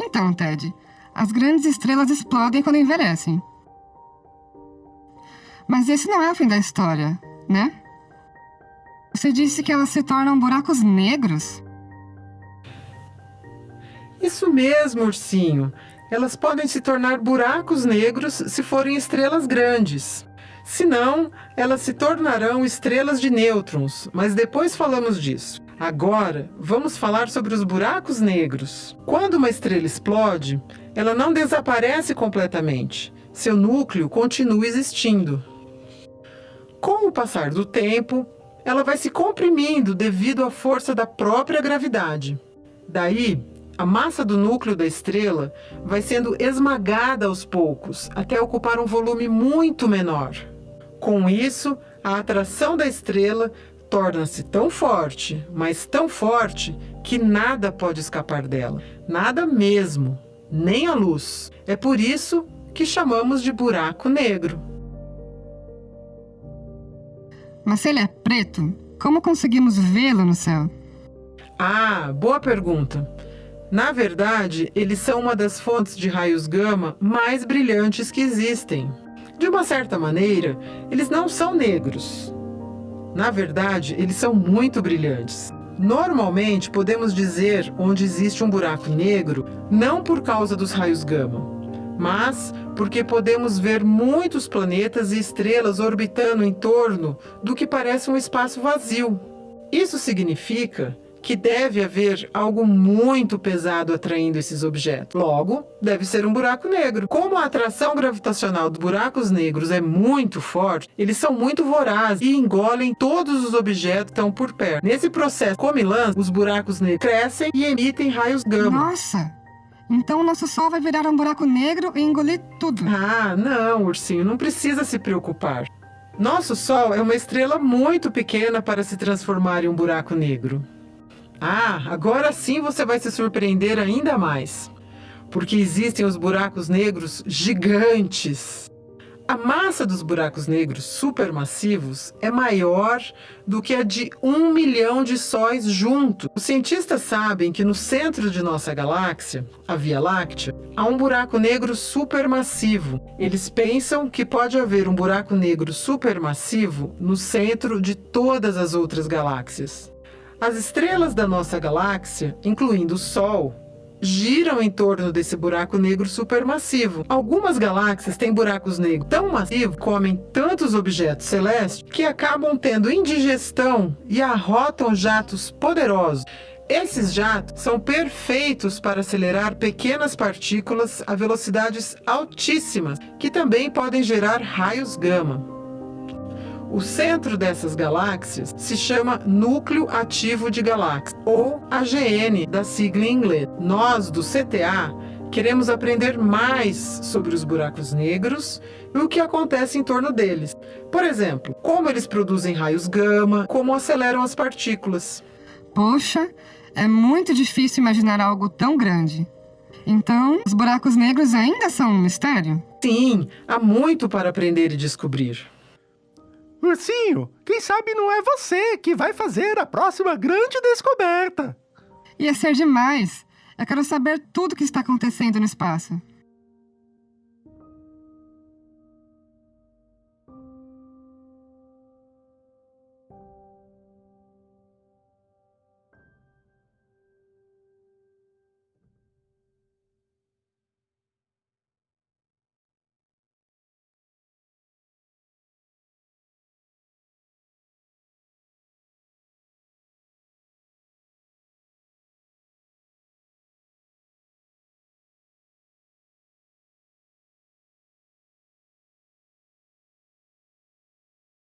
Então, Ted, as grandes estrelas explodem quando envelhecem. Mas esse não é o fim da história, né? Você disse que elas se tornam buracos negros? Isso mesmo, ursinho. Elas podem se tornar buracos negros se forem estrelas grandes. Se não, elas se tornarão estrelas de nêutrons, mas depois falamos disso. Agora, vamos falar sobre os buracos negros. Quando uma estrela explode, ela não desaparece completamente. Seu núcleo continua existindo. Com o passar do tempo, ela vai se comprimindo devido à força da própria gravidade. Daí, a massa do núcleo da estrela vai sendo esmagada aos poucos, até ocupar um volume muito menor. Com isso, a atração da estrela torna-se tão forte, mas tão forte, que nada pode escapar dela. Nada mesmo, nem a luz. É por isso que chamamos de buraco negro. Mas se ele é preto, como conseguimos vê-lo no céu? Ah, boa pergunta. Na verdade, eles são uma das fontes de raios gama mais brilhantes que existem. De uma certa maneira, eles não são negros. Na verdade, eles são muito brilhantes. Normalmente, podemos dizer onde existe um buraco negro não por causa dos raios gama, mas porque podemos ver muitos planetas e estrelas orbitando em torno do que parece um espaço vazio. Isso significa que deve haver algo muito pesado atraindo esses objetos. Logo, deve ser um buraco negro. Como a atração gravitacional dos buracos negros é muito forte, eles são muito vorazes e engolem todos os objetos que estão por perto. Nesse processo comilança, os buracos negros crescem e emitem raios gama. Nossa! Então o nosso Sol vai virar um buraco negro e engolir tudo. Ah, não, ursinho, não precisa se preocupar. Nosso Sol é uma estrela muito pequena para se transformar em um buraco negro. Ah, agora sim você vai se surpreender ainda mais. Porque existem os buracos negros gigantes. A massa dos buracos negros supermassivos é maior do que a de um milhão de sóis juntos. Os cientistas sabem que no centro de nossa galáxia, a Via Láctea, há um buraco negro supermassivo. Eles pensam que pode haver um buraco negro supermassivo no centro de todas as outras galáxias. As estrelas da nossa galáxia, incluindo o Sol, giram em torno desse buraco negro supermassivo. Algumas galáxias têm buracos negros tão massivos, comem tantos objetos celestes, que acabam tendo indigestão e arrotam jatos poderosos. Esses jatos são perfeitos para acelerar pequenas partículas a velocidades altíssimas, que também podem gerar raios gama. O centro dessas galáxias se chama Núcleo Ativo de Galáxias, ou AGN, da sigla em inglês. Nós, do CTA, queremos aprender mais sobre os buracos negros e o que acontece em torno deles. Por exemplo, como eles produzem raios gama, como aceleram as partículas. Poxa, é muito difícil imaginar algo tão grande. Então, os buracos negros ainda são um mistério? Sim, há muito para aprender e descobrir. Ursinho, quem sabe não é você que vai fazer a próxima grande descoberta. Ia ser demais. Eu quero saber tudo o que está acontecendo no espaço.